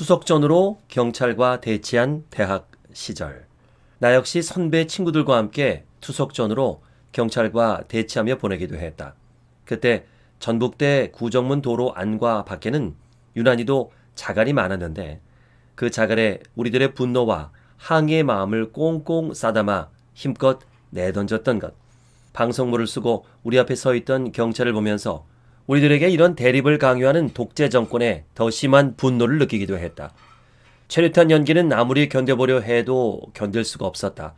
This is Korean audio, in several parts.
투석전으로 경찰과 대치한 대학 시절. 나 역시 선배 친구들과 함께 투석전으로 경찰과 대치하며 보내기도 했다. 그때 전북대 구정문 도로 안과 밖에는 유난히도 자갈이 많았는데 그 자갈에 우리들의 분노와 항의의 마음을 꽁꽁 싸담아 힘껏 내던졌던 것. 방송물을 쓰고 우리 앞에 서 있던 경찰을 보면서 우리들에게 이런 대립을 강요하는 독재 정권에 더 심한 분노를 느끼기도 했다. 최루탄 연기는 아무리 견뎌보려 해도 견딜 수가 없었다.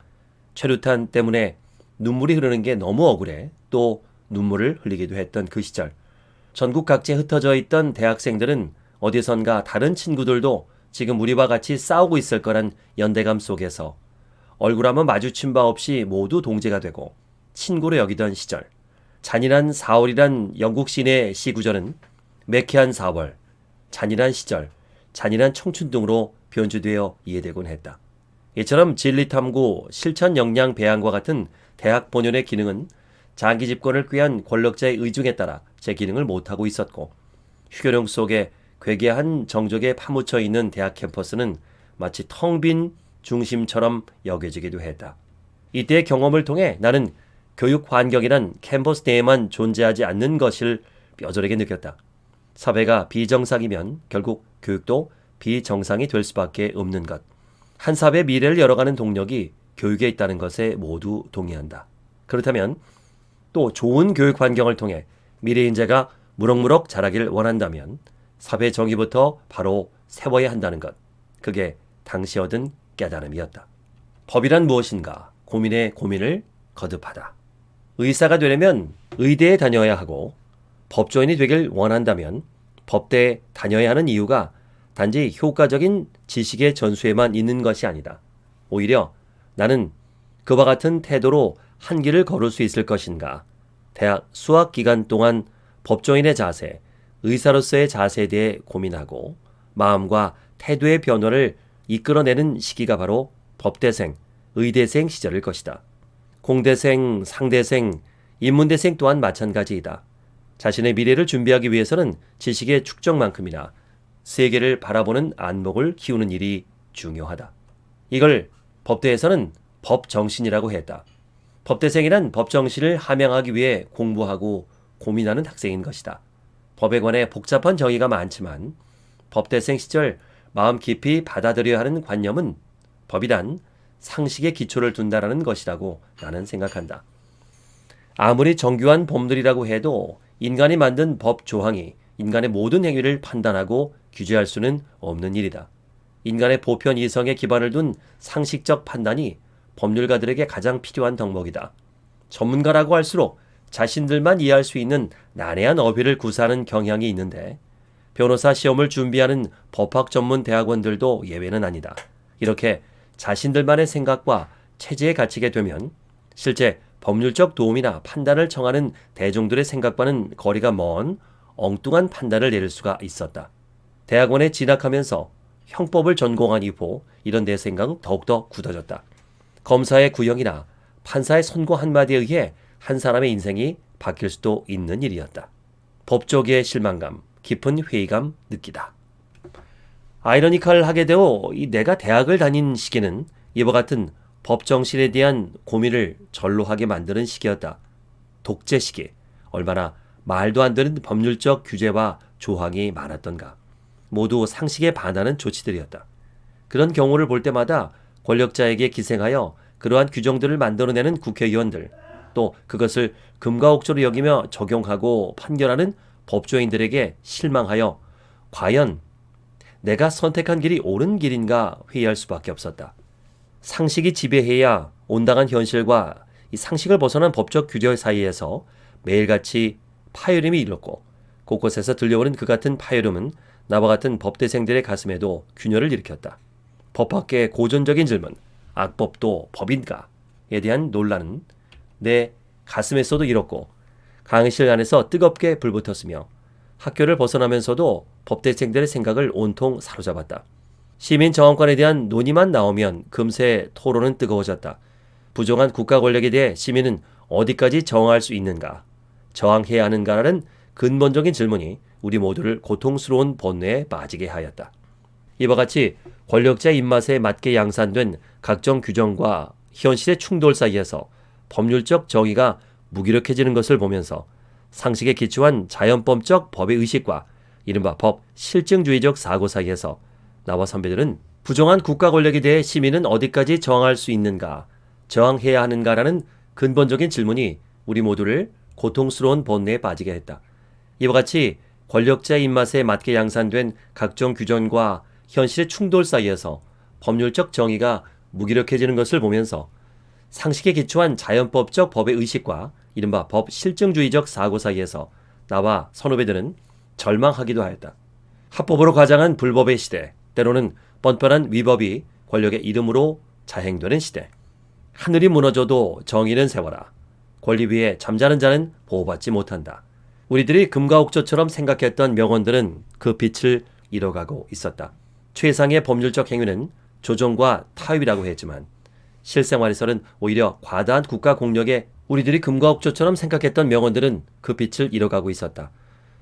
최루탄 때문에 눈물이 흐르는 게 너무 억울해 또 눈물을 흘리기도 했던 그 시절. 전국 각지에 흩어져 있던 대학생들은 어디선가 다른 친구들도 지금 우리와 같이 싸우고 있을 거란 연대감 속에서 얼굴 한번 마주친 바 없이 모두 동제가 되고 친구로 여기던 시절. 잔인한 4월이란 영국 시내 시구절은 매캐한 4월, 잔인한 시절, 잔인한 청춘 등으로 변주되어 이해되곤 했다. 이처럼 진리탐구, 실천 역량 배양과 같은 대학 본연의 기능은 장기 집권을 꾀한 권력자의 의중에 따라 제 기능을 못하고 있었고 휴교령 속에 괴괴한 정적에 파묻혀 있는 대학 캠퍼스는 마치 텅 빈 중심처럼 여겨지기도 했다. 이때의 경험을 통해 나는 교육 환경이란 캠퍼스 내에만 존재하지 않는 것을 뼈저리게 느꼈다. 사회가 비정상이면 결국 교육도 비정상이 될 수밖에 없는 것. 한 사회의 미래를 열어가는 동력이 교육에 있다는 것에 모두 동의한다. 그렇다면 또 좋은 교육 환경을 통해 미래 인재가 무럭무럭 자라길 원한다면 사회 정의부터 바로 세워야 한다는 것. 그게 당시 얻은 깨달음이었다. 법이란 무엇인가 고민의 고민을 거듭하다. 의사가 되려면 의대에 다녀야 하고 법조인이 되길 원한다면 법대에 다녀야 하는 이유가 단지 효과적인 지식의 전수에만 있는 것이 아니다. 오히려 나는 그와 같은 태도로 한 길을 걸을 수 있을 것인가. 대학 수학 기간 동안 법조인의 자세, 의사로서의 자세에 대해 고민하고 마음과 태도의 변화를 이끌어내는 시기가 바로 법대생, 의대생 시절일 것이다. 공대생, 상대생, 인문대생 또한 마찬가지이다. 자신의 미래를 준비하기 위해서는 지식의 축적만큼이나 세계를 바라보는 안목을 키우는 일이 중요하다. 이걸 법대에서는 법정신이라고 했다. 법대생이란 법정신을 함양하기 위해 공부하고 고민하는 학생인 것이다. 법에 관해 복잡한 정의가 많지만 법대생 시절 마음 깊이 받아들여야 하는 관념은 법이란 상식의 기초를 둔다라는 것이라고 나는 생각한다. 아무리 정교한 법률이라고 해도 인간이 만든 법 조항이 인간의 모든 행위를 판단하고 규제할 수는 없는 일이다. 인간의 보편 이성에 기반을 둔 상식적 판단이 법률가들에게 가장 필요한 덕목이다. 전문가라고 할수록 자신들만 이해할 수 있는 난해한 어휘를 구사하는 경향이 있는데 변호사 시험을 준비하는 법학 전문 대학원들도 예외는 아니다. 이렇게 자신들만의 생각과 체제에 갇히게 되면 실제 법률적 도움이나 판단을 청하는 대중들의 생각과는 거리가 먼 엉뚱한 판단을 내릴 수가 있었다. 대학원에 진학하면서 형법을 전공한 이후 이런 내 생각은 더욱더 굳어졌다. 검사의 구형이나 판사의 선고 한마디에 의해 한 사람의 인생이 바뀔 수도 있는 일이었다. 법조계의 실망감, 깊은 회의감 느끼다. 아이러니컬하게 되어 이 내가 대학을 다닌 시기는 이와 같은 법정실에 대한 고민을 절로하게 만드는 시기였다. 독재 시기. 얼마나 말도 안 되는 법률적 규제와 조항이 많았던가. 모두 상식에 반하는 조치들이었다. 그런 경우를 볼 때마다 권력자에게 기생하여 그러한 규정들을 만들어내는 국회의원들, 또 그것을 금과옥조로 여기며 적용하고 판결하는 법조인들에게 실망하여 과연 내가 선택한 길이 옳은 길인가 회의할 수밖에 없었다. 상식이 지배해야 온당한 현실과 이 상식을 벗어난 법적 규제 사이에서 매일같이 파열음이 일었고 곳곳에서 들려오는 그 같은 파열음은 나와 같은 법대생들의 가슴에도 균열을 일으켰다. 법학계의 고전적인 질문, 악법도 법인가에 대한 논란은 내 가슴에서도 일었고 강의실 안에서 뜨겁게 불붙었으며 학교를 벗어나면서도 법대생들의 생각을 온통 사로잡았다. 시민 정원권에 대한 논의만 나오면 금세 토론은 뜨거워졌다. 부정한 국가 권력에 대해 시민은 어디까지 저항할 수 있는가? 저항해야 하는가라는 근본적인 질문이 우리 모두를 고통스러운 번뇌에 빠지게 하였다. 이와 같이 권력자의 입맛에 맞게 양산된 각종 규정과 현실의 충돌 사이에서 법률적 정의가 무기력해지는 것을 보면서 상식에 기초한 자연법적 법의 의식과 이른바 법 실증주의적 사고 사이에서 나와 선배들은 부정한 국가 권력에 대해 시민은 어디까지 저항할 수 있는가, 저항해야 하는가라는 근본적인 질문이 우리 모두를 고통스러운 번뇌에 빠지게 했다. 이와 같이 권력자의 입맛에 맞게 양산된 각종 규정과 현실의 충돌 사이에서 법률적 정의가 무기력해지는 것을 보면서 상식에 기초한 자연법적 법의 의식과 이른바 법 실증주의적 사고 사이에서 나와 선후배들은 절망하기도 하였다. 합법으로 가장한 불법의 시대, 때로는 뻔뻔한 위법이 권력의 이름으로 자행되는 시대. 하늘이 무너져도 정의는 세워라. 권리 위에 잠자는 자는 보호받지 못한다. 우리들이 금과 옥조처럼 생각했던 명언들은 그 빛을 잃어가고 있었다. 최상의 법률적 행위는 조정과 타협이라고 했지만 실생활에서는 오히려 과다한 국가 공력에 우리들이 금과 옥조처럼 생각했던 명언들은 그 빛을 잃어가고 있었다.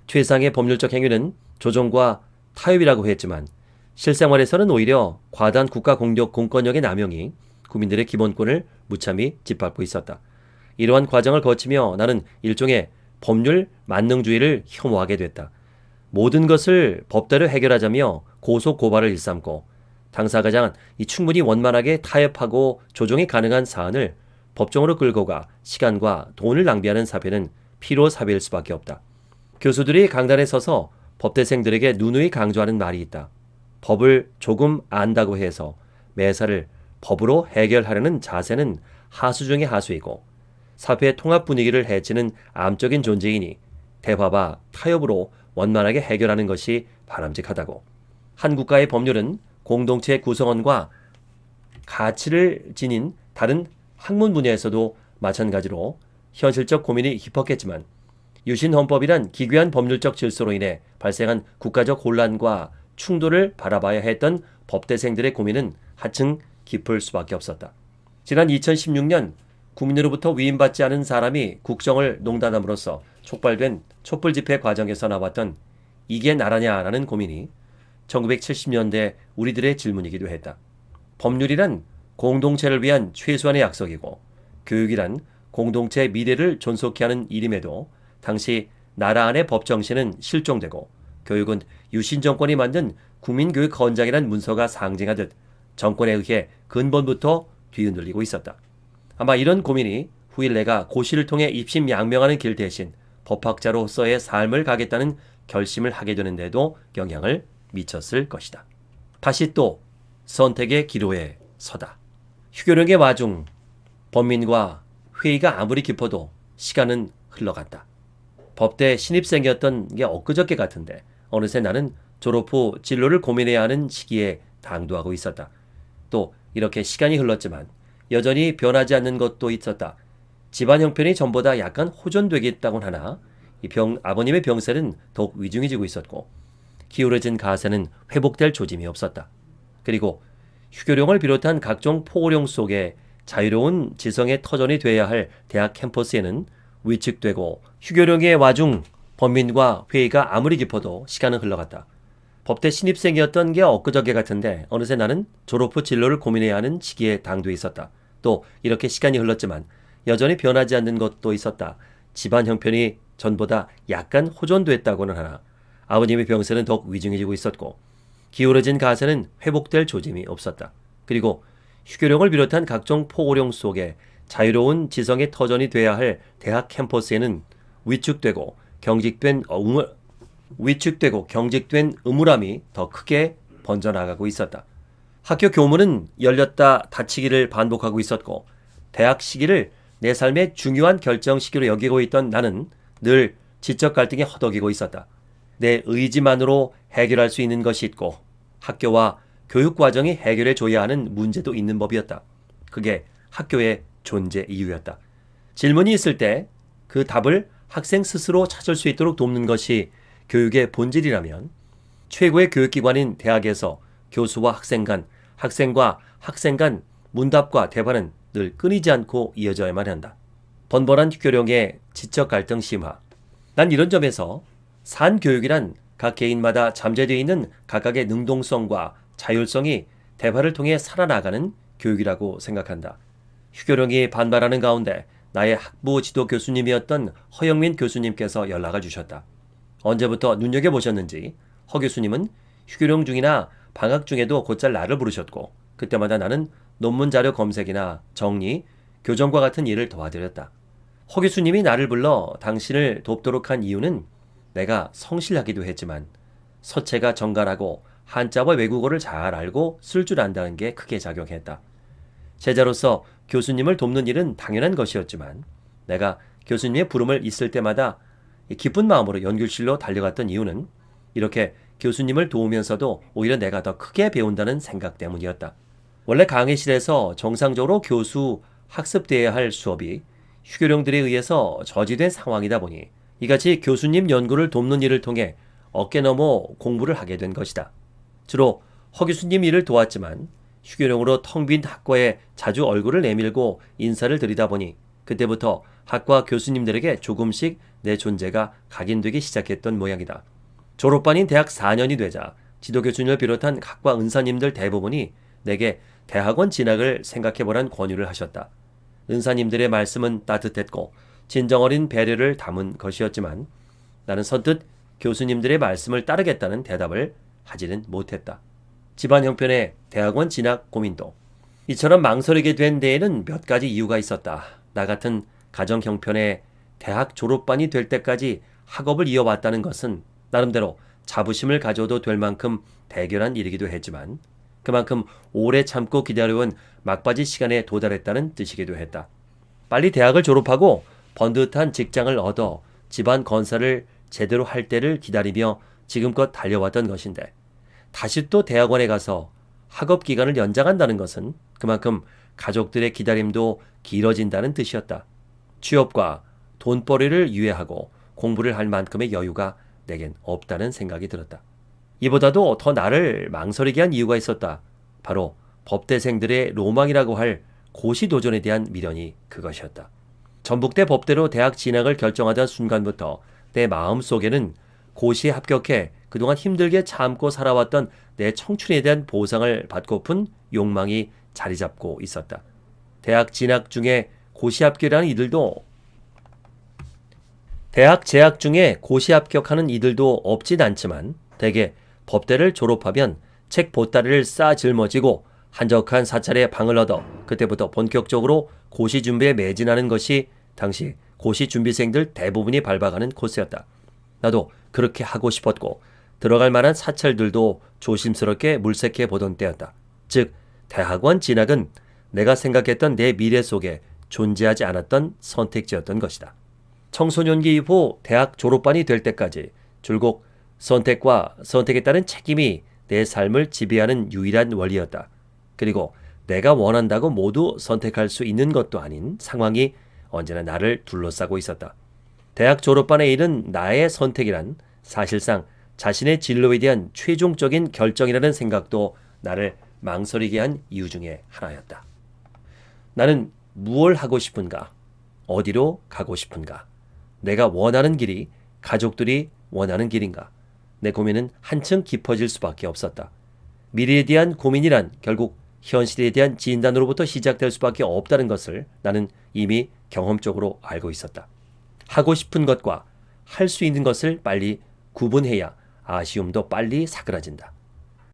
최상의 법률적 행위는 조정과 타협이라고 했지만 실생활에서는 오히려 과다한 국가 공력 공권력의 남용이 국민들의 기본권을 무참히 짓밟고 있었다. 이러한 과정을 거치며 나는 일종의 법률 만능주의를 혐오하게 됐다. 모든 것을 법대로 해결하자며 고소 고발을 일삼고 당사가장 이 충분히 원만하게 타협하고 조정이 가능한 사안을 법정으로 끌고 가 시간과 돈을 낭비하는 사변은 피로 사배일 수밖에 없다. 교수들이 강단에 서서 법대생들에게 누누이 강조하는 말이 있다. 법을 조금 안다고 해서 매사를 법으로 해결하려는 자세는 하수 중의 하수이고 사회의 통합 분위기를 해치는 암적인 존재이니 대화와 타협으로 원만하게 해결하는 것이 바람직하다고. 한 국가의 법률은 공동체 구성원과 가치를 지닌 다른 학문 분야에서도 마찬가지로 현실적 고민이 깊었겠지만 유신 헌법이란 기괴한 법률적 질서로 인해 발생한 국가적 혼란과 충돌을 바라봐야 했던 법대생들의 고민은 하층 깊을 수밖에 없었다. 지난 2016년 국민으로부터 위임받지 않은 사람이 국정을 농단함으로써 촉발된 촛불 집회 과정에서 나왔던 이게 나라냐라는 고민이 1970년대 우리들의 질문이기도 했다. 법률이란 공동체를 위한 최소한의 약속이고 교육이란 공동체 미래를 존속케 하는 일임에도 당시 나라 안의 법 정신은 실종되고 교육은 유신 정권이 만든 국민교육 헌장이란 문서가 상징하듯 정권에 의해 근본부터 뒤흔들리고 있었다. 아마 이런 고민이 후일 내가 고시를 통해 입심양명하는 길 대신 법학자로서의 삶을 가겠다는 결심을 하게 되는데도 영향을 미쳤을 것이다. 다시 또 선택의 기로에 서다. 휴교령의 와중 범민과 회의가 아무리 깊어도 시간은 흘러갔다. 법대 신입생이었던 게 엊그저께 같은데 어느새 나는 졸업 후 진로를 고민해야 하는 시기에 당도하고 있었다. 또 이렇게 시간이 흘렀지만 여전히 변하지 않는 것도 있었다. 집안 형편이 전보다 약간 호전되겠다곤 하나 이 병, 아버님의 병세는 더욱 위중해지고 있었고 기울어진 가세는 회복될 조짐이 없었다. 그리고 휴교령을 비롯한 각종 포고령 속에 자유로운 지성의 터전이 돼야 할 대학 캠퍼스에는 위축되고 휴교령의 와중 범민과 회의가 아무리 깊어도 시간은 흘러갔다. 법대 신입생이었던 게 엊그저께 같은데 어느새 나는 졸업 후 진로를 고민해야 하는 시기에 당도해 있었다. 또 이렇게 시간이 흘렀지만 여전히 변하지 않는 것도 있었다. 집안 형편이 전보다 약간 호전됐다고는 하나 아버님의 병세는 더욱 위중해지고 있었고 기울어진 가세는 회복될 조짐이 없었다. 그리고 휴교령을 비롯한 각종 포고령 속에 자유로운 지성의 터전이 돼야 할 대학 캠퍼스에는 위축되고 경직된 음울, 위축되고 경직된 음울함이 더 크게 번져나가고 있었다. 학교 교문은 열렸다 닫히기를 반복하고 있었고 대학 시기를 내 삶의 중요한 결정 시기로 여기고 있던 나는 늘 지적 갈등에 허덕이고 있었다. 내 의지만으로 해결할 수 있는 것이 있고 학교와 교육 과정이 해결해 줘야 하는 문제도 있는 법이었다. 그게 학교의 존재 이유였다. 질문이 있을 때 그 답을 학생 스스로 찾을 수 있도록 돕는 것이 교육의 본질이라면 최고의 교육기관인 대학에서 교수와 학생 간, 학생과 학생 간 문답과 대화는 늘 끊이지 않고 이어져야만 한다. 번번한 교령의 지적 갈등 심화. 난 이런 점에서 산교육이란 각 개인마다 잠재되어 있는 각각의 능동성과 자율성이 대화를 통해 살아나가는 교육이라고 생각한다. 휴교령이 반발하는 가운데 나의 학부 지도 교수님이었던 허영민 교수님께서 연락을 주셨다. 언제부터 눈여겨보셨는지 허 교수님은 휴교령 중이나 방학 중에도 곧잘 나를 부르셨고 그때마다 나는 논문 자료 검색이나 정리, 교정과 같은 일을 도와드렸다. 허 교수님이 나를 불러 당신을 돕도록 한 이유는 내가 성실하기도 했지만 서체가 정갈하고 한자와 외국어를 잘 알고 쓸 줄 안다는 게 크게 작용했다. 제자로서 교수님을 돕는 일은 당연한 것이었지만 내가 교수님의 부름을 있을 때마다 기쁜 마음으로 연결실로 달려갔던 이유는 이렇게 교수님을 도우면서도 오히려 내가 더 크게 배운다는 생각 때문이었다. 원래 강의실에서 정상적으로 교수 학습돼야 할 수업이 휴교령들에 의해서 저지된 상황이다 보니 이같이 교수님 연구를 돕는 일을 통해 어깨 너머 공부를 하게 된 것이다. 주로 허 교수님 일을 도왔지만 휴교령으로 텅 빈 학과에 자주 얼굴을 내밀고 인사를 드리다 보니 그때부터 학과 교수님들에게 조금씩 내 존재가 각인되기 시작했던 모양이다. 졸업반인 대학 4년이 되자 지도교수님을 비롯한 학과 은사님들 대부분이 내게 대학원 진학을 생각해보란 권유를 하셨다. 은사님들의 말씀은 따뜻했고 진정어린 배려를 담은 것이었지만 나는 선뜻 교수님들의 말씀을 따르겠다는 대답을 하지는 못했다. 집안 형편의 대학원 진학 고민도 이처럼 망설이게 된 데에는 몇 가지 이유가 있었다. 나 같은 가정 형편의 대학 졸업반이 될 때까지 학업을 이어왔다는 것은 나름대로 자부심을 가져도 될 만큼 대결한 일이기도 했지만 그만큼 오래 참고 기다려온 막바지 시간에 도달했다는 뜻이기도 했다. 빨리 대학을 졸업하고 번듯한 직장을 얻어 집안 건설을 제대로 할 때를 기다리며 지금껏 달려왔던 것인데 다시 또 대학원에 가서 학업 기간을 연장한다는 것은 그만큼 가족들의 기다림도 길어진다는 뜻이었다. 취업과 돈벌이를 유예하고 공부를 할 만큼의 여유가 내겐 없다는 생각이 들었다. 이보다도 더 나를 망설이게 한 이유가 있었다. 바로 법대생들의 로망이라고 할 고시 도전에 대한 미련이 그것이었다. 전북대 법대로 대학 진학을 결정하던 순간부터 내 마음 속에는 고시에 합격해 그동안 힘들게 참고 살아왔던 내 청춘에 대한 보상을 받고픈 욕망이 자리 잡고 있었다. 대학 진학 중에 고시 합격이라는 이들도 대학 재학 중에 고시 합격하는 이들도 없진 않지만 대개 법대를 졸업하면 책 보따리를 싸 짊어지고 한적한 사찰에 방을 얻어 그때부터 본격적으로 고시 준비에 매진하는 것이 당시 고시 준비생들 대부분이 밟아가는 코스였다. 나도 그렇게 하고 싶었고 들어갈 만한 사찰들도 조심스럽게 물색해 보던 때였다. 즉 대학원 진학은 내가 생각했던 내 미래 속에 존재하지 않았던 선택지였던 것이다. 청소년기 이후 대학 졸업반이 될 때까지 줄곧 선택과 선택에 따른 책임이 내 삶을 지배하는 유일한 원리였다. 그리고 내가 원한다고 모두 선택할 수 있는 것도 아닌 상황이 언제나 나를 둘러싸고 있었다. 대학 졸업반에 이른 나의 선택이란 사실상 자신의 진로에 대한 최종적인 결정이라는 생각도 나를 망설이게 한 이유 중에 하나였다. 나는 무엇을 하고 싶은가? 어디로 가고 싶은가? 내가 원하는 길이 가족들이 원하는 길인가? 내 고민은 한층 깊어질 수밖에 없었다. 미래에 대한 고민이란 결국 현실에 대한 진단으로부터 시작될 수밖에 없다는 것을 나는 이미 경험적으로 알고 있었다. 하고 싶은 것과 할 수 있는 것을 빨리 구분해야 아쉬움도 빨리 사그라진다.